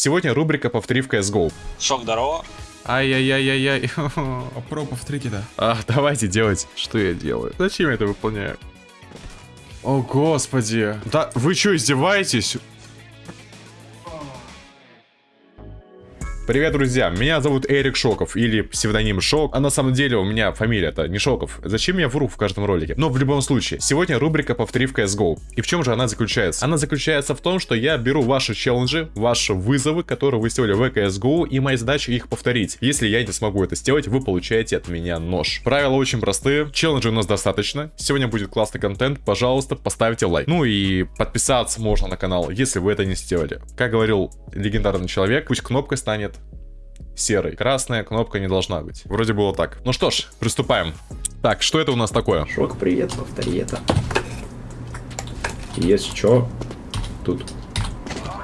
Сегодня рубрика «Повтори в CSGO». Шок, здорово. Ай-яй-яй-яй-яй. Попробуй повторите, да. А, давайте делать. Что я делаю? Зачем я это выполняю? О, господи. Да, вы что, издеваетесь? Привет, друзья, меня зовут Эрик Шоков, или псевдоним Шок, а на самом деле у меня фамилия это не Шоков. Зачем я вру в каждом ролике? Но в любом случае, сегодня рубрика «Повтори в CSGO». И в чем же она заключается? Она заключается в том, что я беру ваши челленджи, ваши вызовы, которые вы сделали в CSGO, и моя задача их повторить. Если я не смогу это сделать, вы получаете от меня нож. Правила очень простые, челленджей у нас достаточно. Сегодня будет классный контент, пожалуйста, поставьте лайк. Ну и подписаться можно на канал, если вы это не сделали. Как говорил легендарный человек, пусть кнопка станет серой. Красная кнопка не должна быть. Вроде было так. Ну что ж, приступаем. Так, что это у нас такое? Шок, привет, повтори это. Если что, тут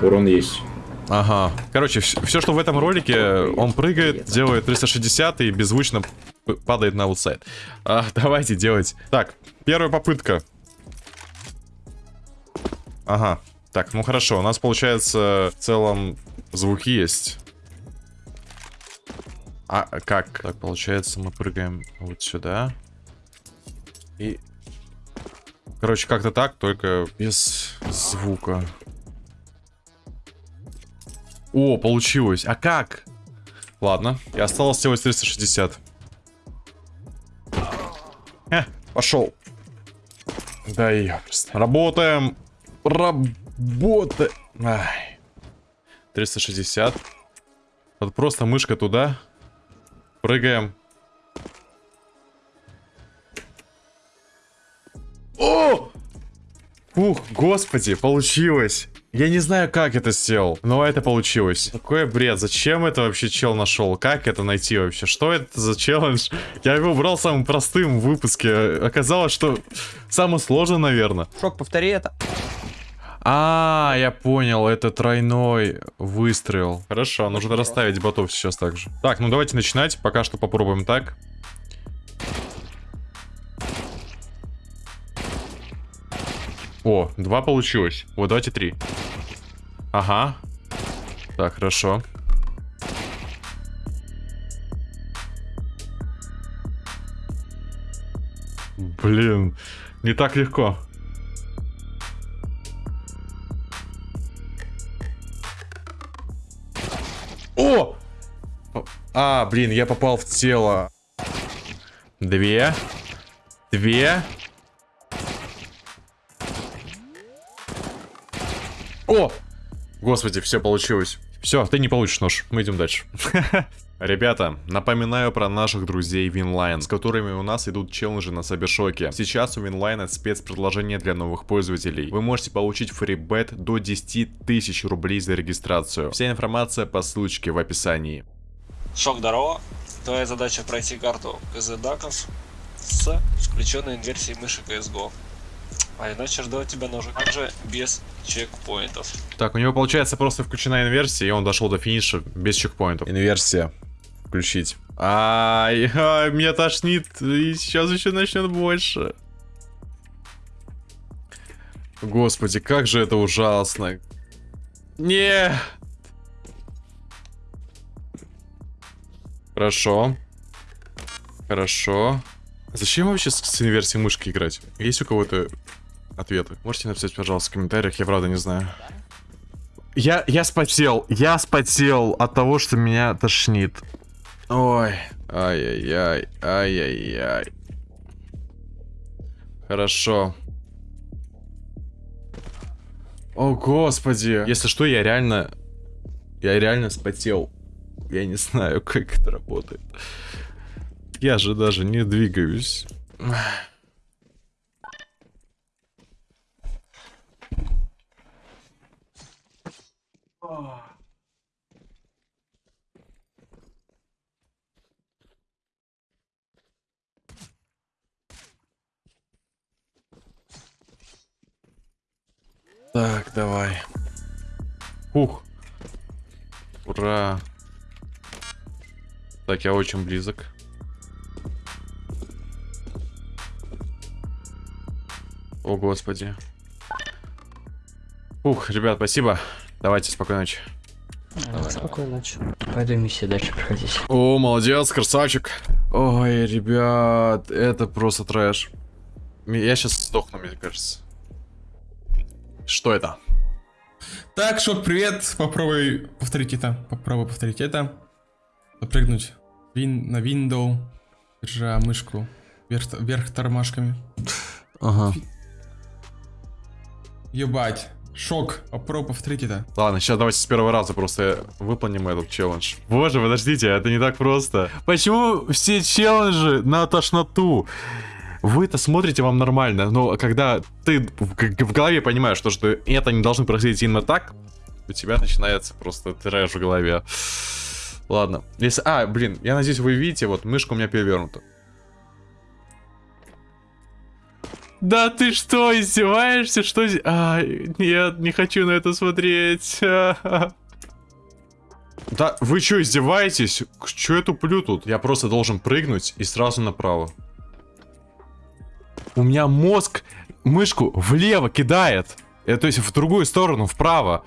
урон есть. Ага. Короче, все, что в этом ролике, он прыгает, делает 360 и беззвучно падает на аутсайд. А, давайте делать. Так, первая попытка. Ага. Так, ну хорошо, у нас получается в целом звуки есть. А как? Так, получается, мы прыгаем вот сюда. И... Короче, как-то так, только без звука. О, получилось. А как? Ладно, и осталось сделать 360. Э, пошел. Да ёпрст. Работаем. Работаем. Ай. 360. Вот просто мышка туда. Прыгаем. О! Ух, господи, получилось. Я не знаю, как это сделал, но это получилось. Какой бред, зачем это вообще чел нашел? Как это найти вообще? Что это за челлендж? Я его брал самым простым в выпуске. Оказалось, что самое сложное, наверное. Шок, повтори это. А, я понял, это тройной выстрел. Хорошо, нужно расставить ботов сейчас также. Так, ну давайте начинать. Пока что попробуем так. О, два получилось. Вот, давайте три. Ага. Так, хорошо. Блин, не так легко. А, блин, я попал в тело. Две. Две. О! Господи, все получилось. Все, ты не получишь нож. Мы идем дальше. Ребята, напоминаю про наших друзей Winline, с которыми у нас идут челленджи на Сабершоке. Сейчас у Winline спецпредложение для новых пользователей. Вы можете получить фрибет до 10 тысяч рублей за регистрацию. Вся информация по ссылочке в описании. Шок, здорово. Твоя задача пройти карту КЗДаков с включенной инверсией мыши CSGO. А иначе ждать тебя ножик. Также без чекпоинтов. Так, у него получается просто включена инверсия, и он дошел до финиша без чекпоинтов. Инверсия включить. Ай, ай, меня тошнит. И сейчас еще начнет больше. Господи, как же это ужасно. Не. Хорошо. Хорошо. Зачем вообще с инверсией мышки играть? Есть у кого-то ответы? Можете написать, пожалуйста, в комментариях, я правда не знаю. Я, я спотел, я спотел от того, что меня тошнит. Ой, ай-яй-яй, ай-яй-яй. Хорошо. О, господи. Если что, я реально... Я реально спотел. Я не знаю, как это работает. Я же даже не двигаюсь. Так, давай. Ух. Ура. Так, я очень близок. О, господи. Ух, ребят, спасибо. Давайте, спокойной ночи. Спокойной ночи. Пойду миссию дальше проходить. О, молодец, красавчик. Ой, ребят, это просто трэш. Я сейчас сдохну, мне кажется. Что это? Так, Шок, привет. Попробуй повторить это. Попробуй повторить это. Запрыгнуть вин, на window, держа мышку вверх, вверх тормашками. Ага. Ебать. Шок. Попробуй повторить это. Ладно, сейчас давайте с первого раза просто выполним этот челлендж. Боже, подождите, это не так просто. Почему все челленджи на тошноту? Вы-то смотрите, вам нормально, но когда ты в, в голове понимаешь, что, что это не должно происходить именно так, у тебя начинается просто трэш в голове. Ладно. Если... А, блин, я надеюсь, вы видите, вот мышка у меня перевернута. Да ты что, издеваешься? Что здесь? А, нет, не хочу на это смотреть. Да, вы что, издеваетесь? Что я туплю тут? Я просто должен прыгнуть и сразу направо. У меня мозг мышку влево кидает. Э, то есть в другую сторону, вправо.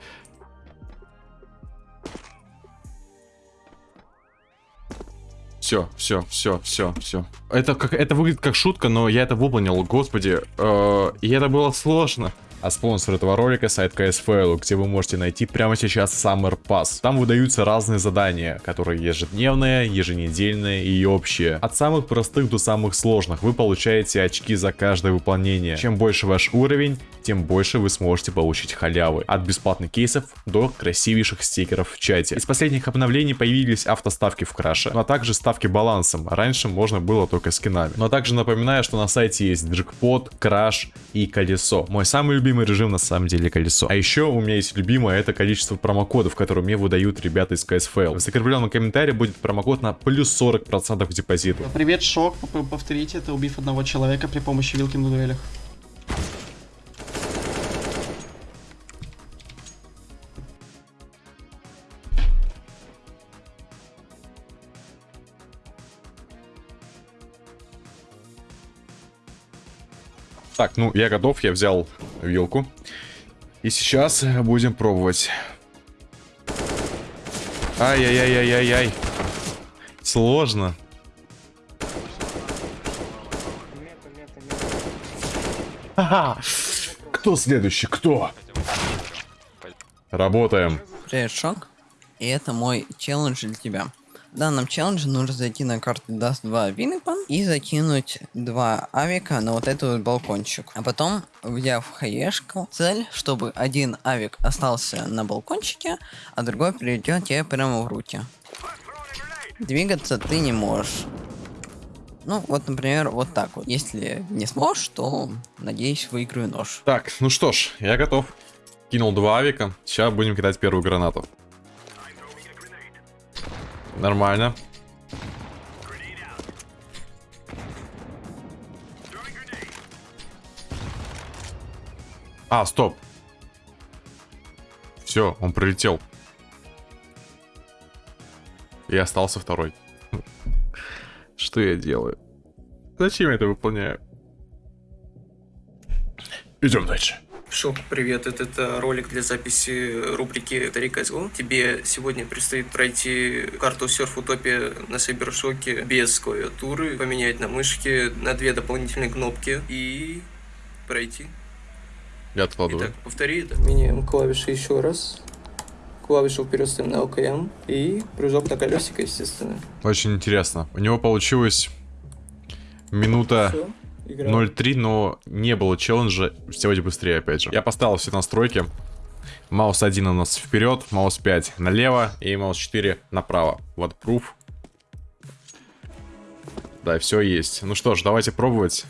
Все, все, все, все, все. Это как это выглядит как шутка, но я это выполнил, господи. Э, и это было сложно. А спонсор этого ролика сайт CSFL, где вы можете найти прямо сейчас Summer Pass. Там выдаются разные задания, которые ежедневные, еженедельные и общие. От самых простых до самых сложных вы получаете очки за каждое выполнение. Чем больше ваш уровень, тем больше вы сможете получить халявы. От бесплатных кейсов до красивейших стикеров в чате. Из последних обновлений появились автоставки в краше, а также ставки балансом. Раньше можно было только скинами. Но также напоминаю, что на сайте есть джекпот, краш и колесо. Мой самый любимый режим на самом деле колесо. А еще у меня есть любимое, это количество промокодов, которые мне выдают ребята из CSFL. В закрепленном комментарии будет промокод на плюс 40% к депозиту. Привет, шок. Повторить это, убив одного человека при помощи вилки на дуэлях. Так, ну я готов, я взял вилку. И сейчас будем пробовать. Ай-яй-яй-яй-яй-яй. Сложно. Ага. Кто следующий? Кто? Работаем. Привет, Шок. И это мой челлендж для тебя. В данном челлендже нужно зайти на карту Dust 2 Winnipon и закинуть два авика на вот этот вот балкончик. А потом, взяв хаешку, цель, чтобы один авик остался на балкончике, а другой прилетел тебе прямо в руки. Двигаться ты не можешь. Ну, вот, например, вот так вот. Если не сможешь, то, надеюсь, выиграю нож. Так, ну что ж, я готов. Кинул два авика. Сейчас будем кидать первую гранату. Нормально. А, стоп. Все, он пролетел. И остался второй. Что я делаю? Зачем я это выполняю? Идем дальше. Шок, привет, этот э, ролик для записи рубрики Тарик CSGO. Тебе сегодня предстоит пройти карту Surf Utopia на Сайбершоке без клавиатуры, поменять на мышке на две дополнительные кнопки и пройти. Я откладываю. Итак, повтори это. Меняем клавиши еще раз. Клавишу вперед ставим на ЛКМ и прыжок на колесико, естественно. Очень интересно. У него получилось минута Всё, играем. 0.3, но не было челленджа. Сегодня быстрее, опять же. Я поставил все настройки. Маус 1 у нас вперед, маус 5 налево и маус 4 направо. Вот proof. Да, все есть. Ну что ж, давайте пробовать.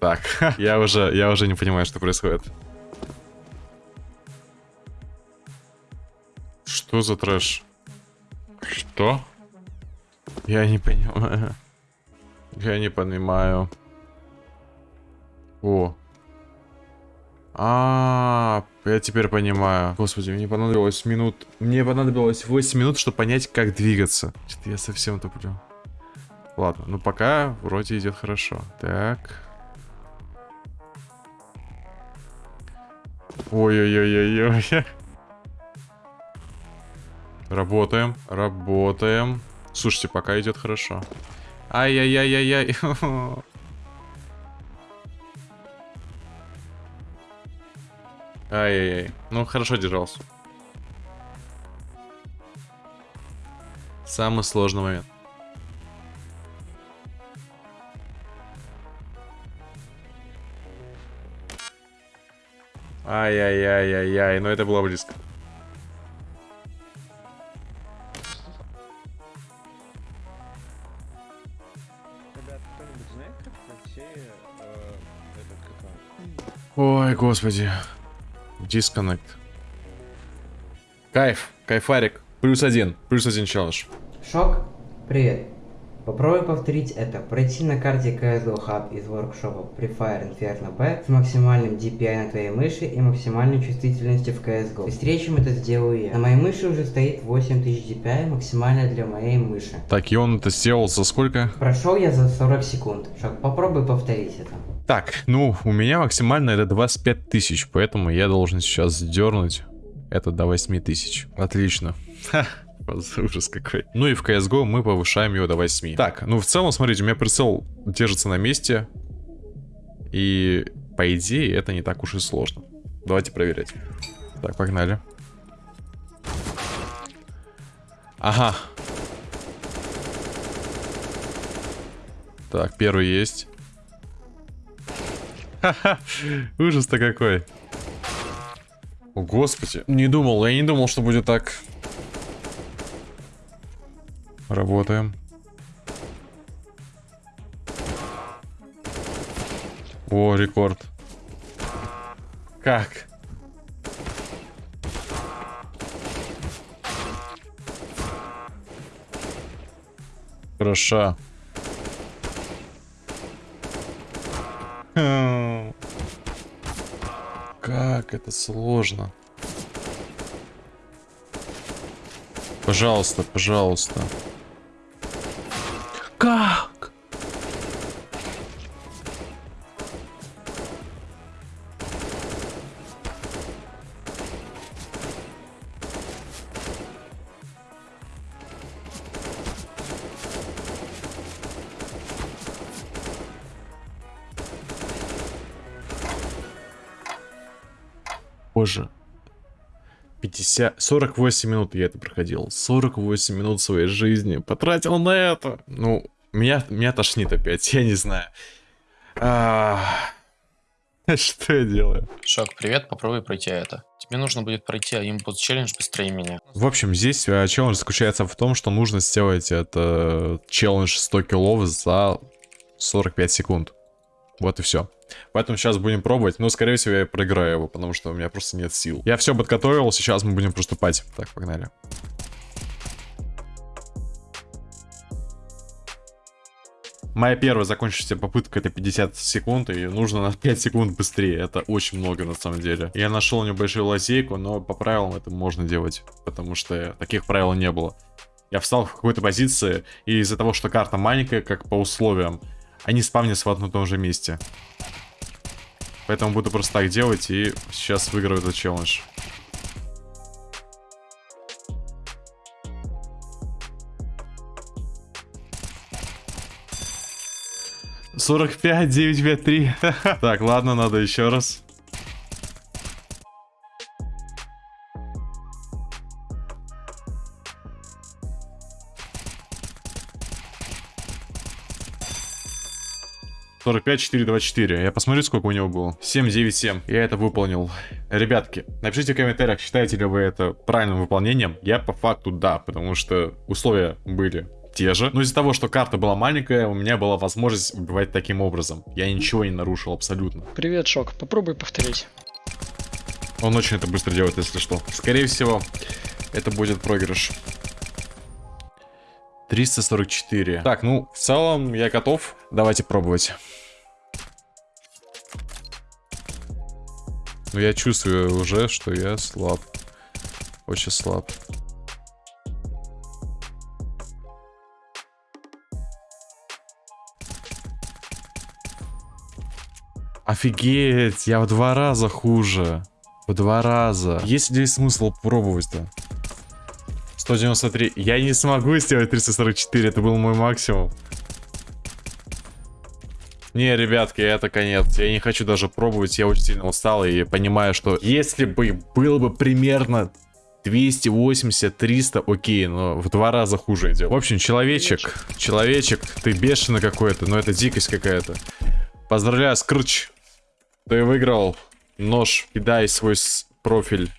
Так, я уже, я уже не понимаю, что происходит. Что за трэш? Что? Я не понимаю. Я не понимаю. О. А, я теперь понимаю. Господи, мне понадобилось минут... Мне понадобилось 8 минут, чтобы понять, как двигаться. Что-то я совсем туплю. Ладно, ну пока вроде идет хорошо. Так. Ой-ой-ой-ой-ой. Работаем, работаем. Слушайте, пока идет хорошо. Ай-яй-яй-яй-яй. Ай-яй-яй. Ну, хорошо держался. Самый сложный момент. Ай-яй-яй-яй-яй, но это было близко. Ой, господи. Дисконнект. Кайф, кайфарик. Плюс один, плюс один челлендж. Шок, привет. Попробуй повторить это. Пройти на карте CSGO Hub из воркшопа Free Fire Inferno P с максимальным DPI на твоей мыши и максимальной чувствительностью в CSGO. Быстрее, чем это сделаю я. На моей мыши уже стоит 8000 DPI, максимальная для моей мыши. Так, и он это сделал за сколько? Прошел я за 40 секунд. Шок, попробуй повторить это. Так, ну, у меня максимально это 25 тысяч, поэтому я должен сейчас дернуть это до 8 тысяч. Отлично. Ха, Ужас какой. Ну и в CSGO мы повышаем его до 8. Так, ну в целом, смотрите, у меня прицел держится на месте. И, по идее, это не так уж и сложно. Давайте проверять. Так, погнали. Ага. Так, первый есть. Ужас-то какой. О, господи. Не думал, я не думал, что будет так. Работаем. О, рекорд. Как? Хороша. Как это сложно. Пожалуйста, пожалуйста. Боже. 50... 48 минут я это проходил. 48 минут своей жизни потратил на это. Ну, меня, меня тошнит опять, я не знаю. А... Что я делаю? Шок, привет, попробуй пройти это. Тебе нужно будет пройти Input челлендж быстрее меня. В общем, здесь а, челлендж заключается в том, что нужно сделать это челлендж 100 килов за 45 секунд. Вот и все. Поэтому сейчас будем пробовать. Но, скорее всего, я проиграю его, потому что у меня просто нет сил. Я все подготовил, сейчас мы будем приступать. Так, погнали. Моя первая закончившаяся попытка это 50 секунд, и нужно на 5 секунд быстрее. Это очень много на самом деле. Я нашел небольшую лазейку, но по правилам это можно делать, потому что таких правил не было. Я встал в какой-то позиции, и из-за того, что карта маленькая, как по условиям, они спавнятся в одном и том же месте. Поэтому буду просто так делать, и сейчас выиграю этот челлендж. Сорок пять, девять, пять, три. Так, ладно, надо еще раз. Сорок пять, четыре, два, четыре. Я посмотрю, сколько у него было. Семь, девять, семь. Я это выполнил. Ребятки, напишите в комментариях, считаете ли вы это правильным выполнением. Я по факту да, потому что условия были те же. Но из-за того, что карта была маленькая, у меня была возможность убивать таким образом. Я ничего не нарушил абсолютно. Привет, Шок. Попробуй повторить. Он очень это быстро делает, если что. Скорее всего, это будет проигрыш. 344. Так, ну, в целом я готов. Давайте пробовать. Но я чувствую уже, что я слаб. Очень слаб. Офигеть, я в два раза хуже. В два раза. Есть ли смысл пробовать-то? 193. Я не смогу сделать 344, это был мой максимум. Не, ребятки, это конец. Я не хочу даже пробовать, я очень сильно устал и понимаю, что если бы было бы примерно 280, 300, окей, но в два раза хуже идет. В общем, человечек, человечек, ты бешеный какой-то, но это дикость какая-то. Поздравляю, Скрч. Ты выиграл нож. Кидай свой профиль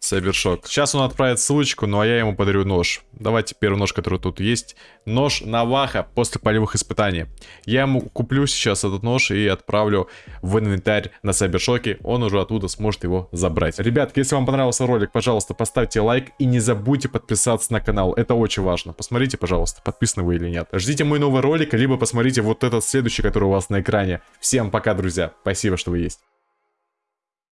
Сайбершок. Сейчас он отправит ссылочку, ну а я ему подарю нож. Давайте первый нож, который тут есть. Нож Наваха после полевых испытаний. Я ему куплю сейчас этот нож и отправлю в инвентарь на Сайбершоке. Он уже оттуда сможет его забрать. Ребятки, если вам понравился ролик, пожалуйста, поставьте лайк и не забудьте подписаться на канал. Это очень важно. Посмотрите, пожалуйста, подписаны вы или нет. Ждите мой новый ролик, либо посмотрите вот этот следующий, который у вас на экране. Всем пока, друзья. Спасибо, что вы есть.